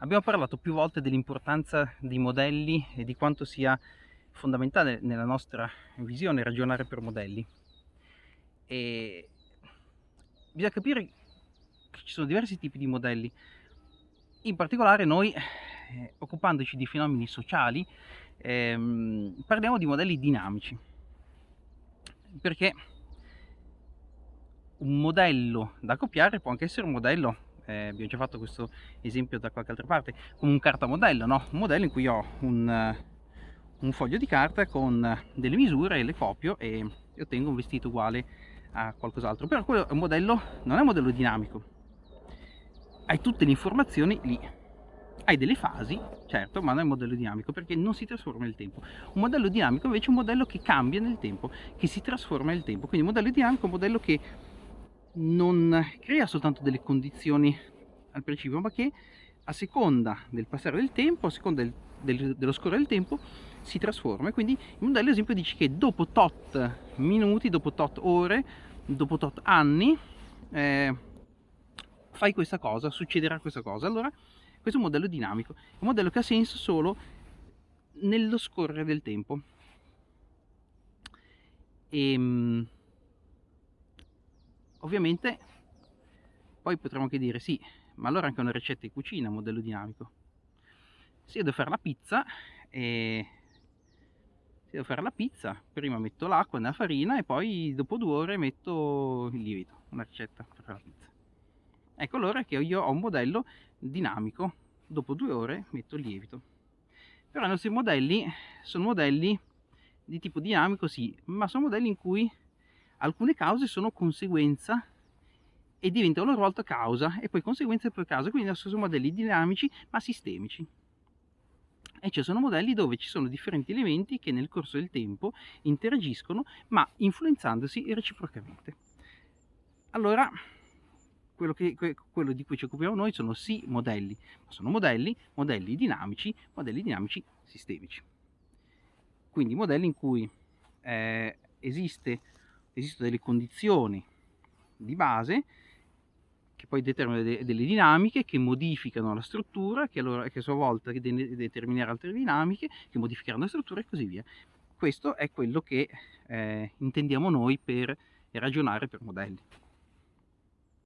Abbiamo parlato più volte dell'importanza dei modelli e di quanto sia fondamentale nella nostra visione ragionare per modelli. E bisogna capire che ci sono diversi tipi di modelli. In particolare noi, eh, occupandoci di fenomeni sociali, ehm, parliamo di modelli dinamici. Perché un modello da copiare può anche essere un modello eh, abbiamo già fatto questo esempio da qualche altra parte, come un cartamodello, no? un modello in cui ho un, un foglio di carta con delle misure, le copio e ottengo un vestito uguale a qualcos'altro, però quello è un modello, non è un modello dinamico, hai tutte le informazioni lì, hai delle fasi, certo, ma non è un modello dinamico perché non si trasforma nel tempo. Un modello dinamico invece è un modello che cambia nel tempo, che si trasforma nel tempo, quindi un modello dinamico è un modello che non crea soltanto delle condizioni al principio, ma che a seconda del passare del tempo, a seconda del, del, dello scorrere del tempo, si trasforma. Quindi il modello, ad esempio, dice che dopo tot minuti, dopo tot ore, dopo tot anni, eh, fai questa cosa, succederà questa cosa. Allora, questo è un modello dinamico, è un modello che ha senso solo nello scorrere del tempo. E, ehm, Ovviamente poi potremmo anche dire sì, ma allora anche una ricetta di cucina, modello dinamico. Se io devo fare la pizza, e se devo fare la pizza, prima metto l'acqua nella farina e poi dopo due ore metto il lievito, una ricetta per la pizza. Ecco allora che io ho un modello dinamico, dopo due ore metto il lievito. Però i nostri modelli sono modelli di tipo dinamico sì, ma sono modelli in cui alcune cause sono conseguenza e diventano a loro volta causa e poi conseguenza poi causa, quindi sono modelli dinamici ma sistemici. E ci sono modelli dove ci sono differenti elementi che nel corso del tempo interagiscono ma influenzandosi reciprocamente. Allora, quello, che, quello di cui ci occupiamo noi sono sì modelli, ma sono modelli, modelli dinamici, modelli dinamici sistemici. Quindi modelli in cui eh, esiste esistono delle condizioni di base che poi determinano delle dinamiche che modificano la struttura, che, allora, che a sua volta determineranno altre dinamiche, che modificheranno la struttura e così via. Questo è quello che eh, intendiamo noi per ragionare per modelli.